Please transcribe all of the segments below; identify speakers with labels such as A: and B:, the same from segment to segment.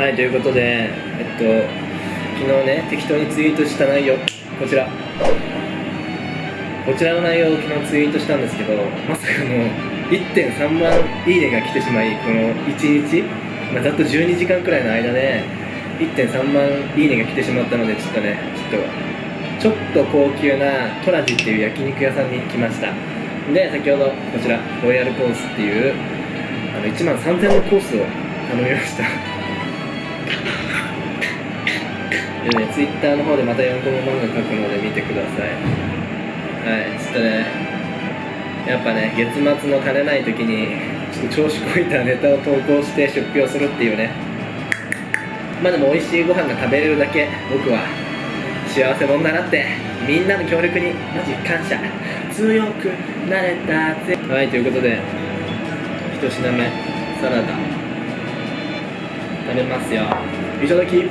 A: はいということでえっと昨日ね適当にツイートした内容。こちら。こちらの内容を昨日ツイートしたんですけどまさかの1.3万いいねが来てしまいこの1日、まあ、ざっと12時間くらいの間で1.3万いいねが来てしまったのでちょっとねちょっとちょっと高級なトラジっていう焼肉屋さんに来ました。で先ほどこちらロイヤルコースっていうあの1万3000のコースを頼みました。でねツイッターの方でまた4コマ漫画書くので見てください。はいちょっとねやっぱね月末の金ない時にちょっと調子こいたネタを投稿して出費をするっていうね。まあでも美味しいご飯が食べれるだけ僕は幸せ者だなってみんなの協力にマジ感謝。強くなれたぜ。はいということで一品目サラダ。食べますよ。いただき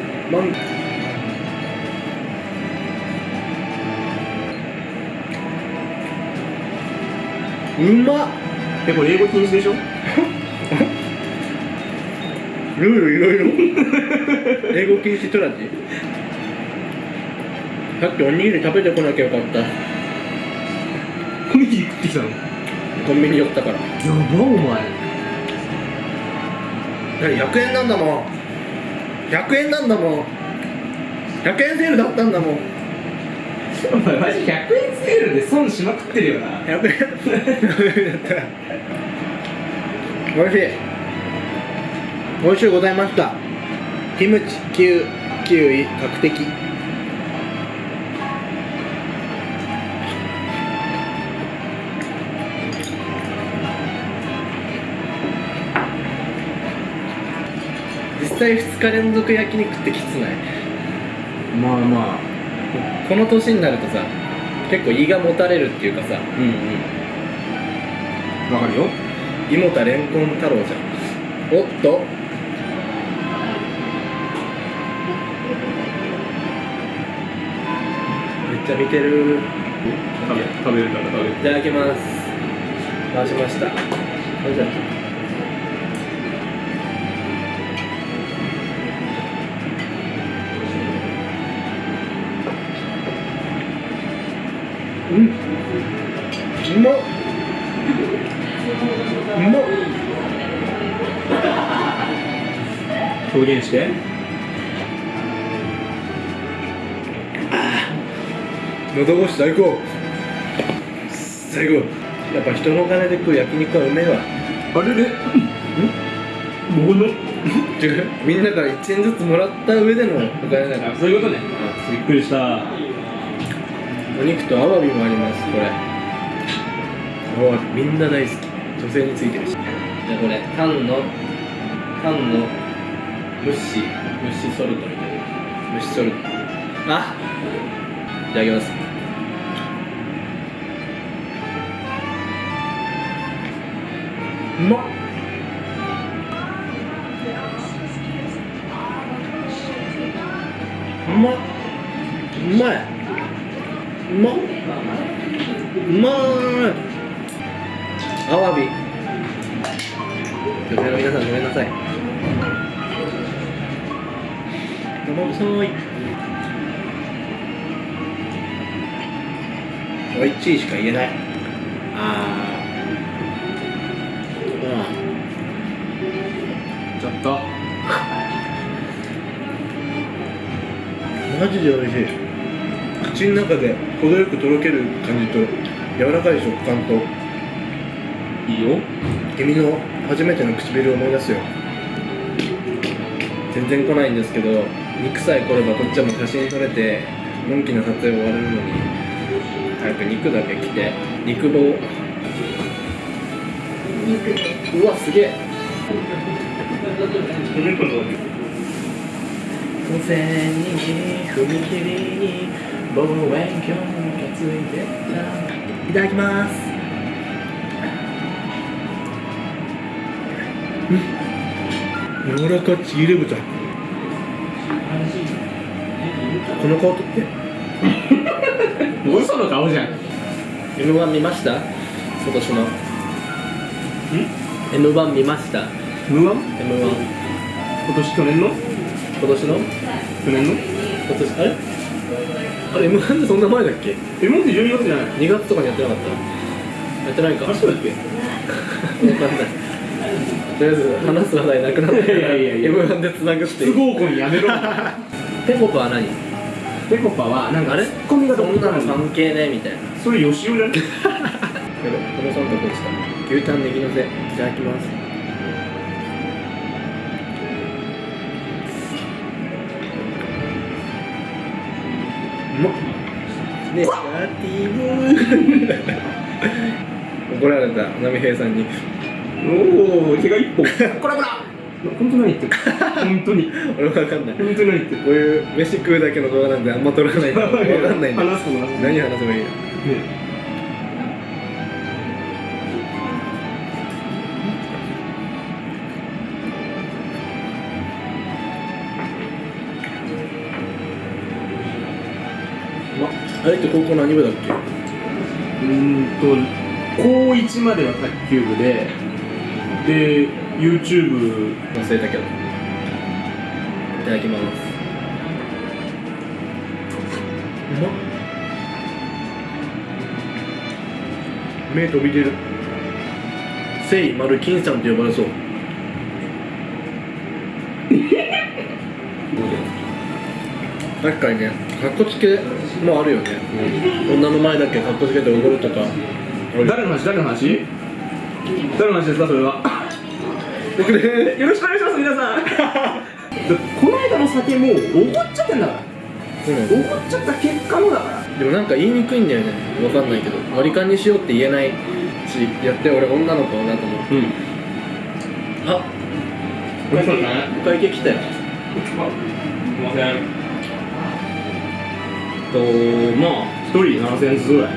A: うまっ。
B: えこれ英語禁止でしょ？
A: ルールいろいろ。英語禁止トラジ。さっきおにぎり食べてこなきゃよかった。
B: おにぎり食ってきたの？や
A: コンビニ寄ったから。
B: ばお前。
A: 100円なんだもん。100円なんだもん。100円セールだったんだもん
B: お前マジ100円セールで損しまくってるよな。
A: 100円だったら美味しい美味しゅうございましたキムチキウキウイ角的実際2日連続焼肉ってきつない
B: まあまあ
A: この年になるとさ結構胃がもたれるっていうかさ
B: うんうん。わかるよ。
A: 胃もたれんこん太郎じゃん。おっと。めっちゃ見てる。
B: 食べ食べるから食べる。
A: いただきます。回しました。あじゃあうん。うまっうまっ
B: 表現して
A: 喉越し最高最高やっぱ人のお金で食う焼肉はうめえわ
B: あれれもの
A: 違うみん。なから1円ずつもらった上でのお金だから
B: そういうことねびっくりした
A: お肉とアワビもありますこれ。アワビみんな大好き。女性についてるしじゃあこれタンのタンの蒸し蒸しソルトみたいな蒸しソルト。あいただきます。うまっ。うまっうまい。うままーい。アワビ。女性の皆さんごめんなさい。ごめんなさい。おいちいしか言えない。あ
B: ちょっと。
A: ーマジで美味しい口の中で程よくとろける感じと柔らかい食感と
B: いいよ。
A: 君の初めての唇を思い出すよ。全然来ないんですけど肉さえ来ればこっちはもう写真撮れてのんきな撮影終われるのに早く肉だけ来て肉棒。うわすげえ。路線に踏切に望遠鏡がついて。たいただきます。柔らかちぎれ豚この顔撮って。
B: 嘘の顔じゃん
A: M1 見ました？今年の。M1 見ました。
B: 無
A: M1
B: 音今年去年の？
A: 今年の？
B: 去年の？
A: 今年あれ？あれ M1 ってそんな前だっけ？
B: えもって12月じゃない。
A: 2月とかにやってなかった。やってないか。
B: あそうだっけ？
A: わかんない。とりあえず話す話題なくなったから
B: いやいやいや
A: M1 でつなぐって
B: 不合コンやめろ。
A: ペコパは何？
B: ペコパはなんか
A: あれ？
B: ツッコミが
A: そんなの
B: の
A: 関係ねみたいな。
B: それ吉尾じゃね？
A: このソンどこでした。牛タンネギのせいただきますネガティブ怒られた波平さんに。
B: おお毛が一本。こらこら。本当何言って。る本当に。
A: 俺も分かんない。
B: 本当に何言って。る
A: こういう飯食うだけの動画なんであんま撮らないんで分かんないんで
B: 話すことなく
A: 何話せばいいの？
B: ね
A: あれって高校何部だっけ？
B: うーんと高1までは卓球部でで YouTube
A: 忘れたけど。いただきます。うまっ。目飛び出る。せい丸金さんと呼ばれそう。確かにねかっこつけもあるよね、女の前だけかっこつけて踊るとか。
B: 誰の話？誰の話？誰の話ですかそれは？よろしくお願いします皆さん。この間の酒もうおごっちゃってんだから。
A: うん
B: っちゃった結果のだから。
A: でもなんか言いにくいんだよね。わかんないけど。割り勘にしようって言えないしやって俺女の子だと思う
B: うん。
A: あ
B: おいしそうだね。
A: お会計来たよ。
B: すいませんとまあ一人7000円ずつぐらい。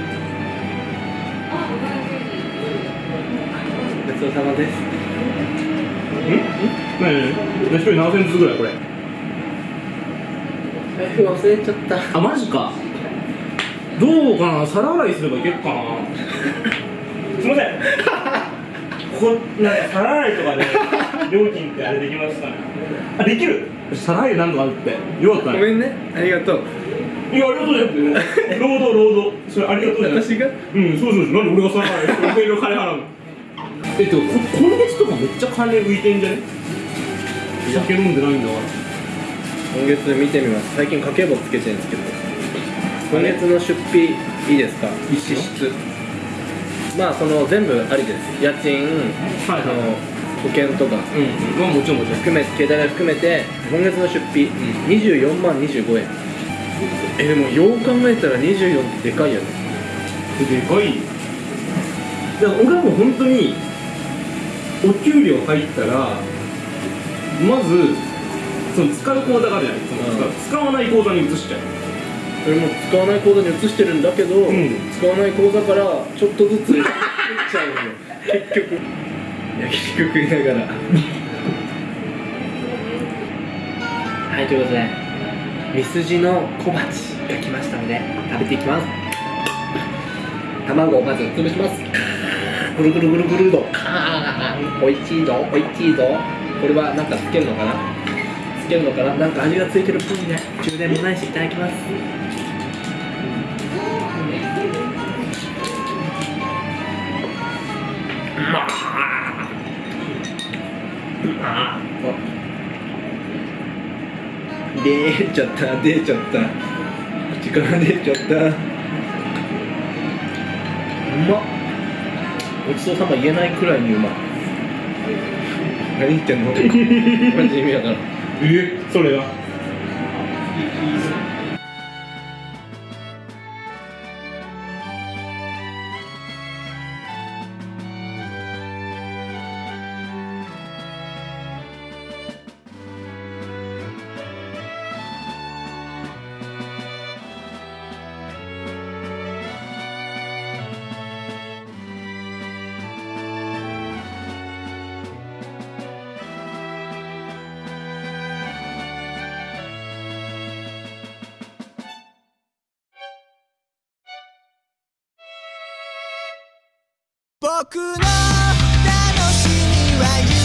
A: ごちそうさまです。
B: ん？ねえねえ一人7000円ずつぐらいこれ。
A: 忘れちゃった。
B: あマジか。どうかな？皿洗いすればいけるかな？
C: すみません。こなんか皿洗いとかで料金ってあれできますかね？あできる。
B: 皿洗いなんとかあるって。よかったね。
A: ごめんね。ありがとう
C: いやありがとうじゃなくて労働労働。それありがとうじゃなくて。
A: 私が？
C: うんそうそうそう。なんで俺が皿洗いして俺が金払うの？
B: えっとこ今月とかめっちゃ金浮いてんじゃね？酒飲んでないんだから。
A: 今月見てみます。最近家計簿つけてるんですけど。今月の出費いいですか？支出まあその全部ありです。家賃、
B: はい
A: あの保険とか。
B: うんまあもちろんもちろん。
A: 含め携帯代含めて今月の出費、24万25円えでもよう考えたら24ってでかいよね。
B: でかい。だから俺はもう本当にお給料入ったらまずその使う口座があるじゃない。その
A: うん。
B: 使使わない口座に移しちゃう。
A: 俺も使わない口座に移してるんだけど、
B: ん。
A: 使わない口座からちょっとずつ移っちゃうの。よ結局。焼肉食いながら。はいということでミスジの小鉢が来ましたので食べていきます。卵をまず潰します。ぐるぐるぐるぐるどおいしいぞおいしいぞ。これはなんかつけるのかな？つけるのかな？なんか味がついてるっぽいね。充電もないしいただきます。出ちゃった出ちゃった。口から出ちゃった。うまっ。ごちそうさま言えないくらいにうまい。何言ってんの？マジ意味わからん。
B: え？それが
D: 僕の楽しみは夢。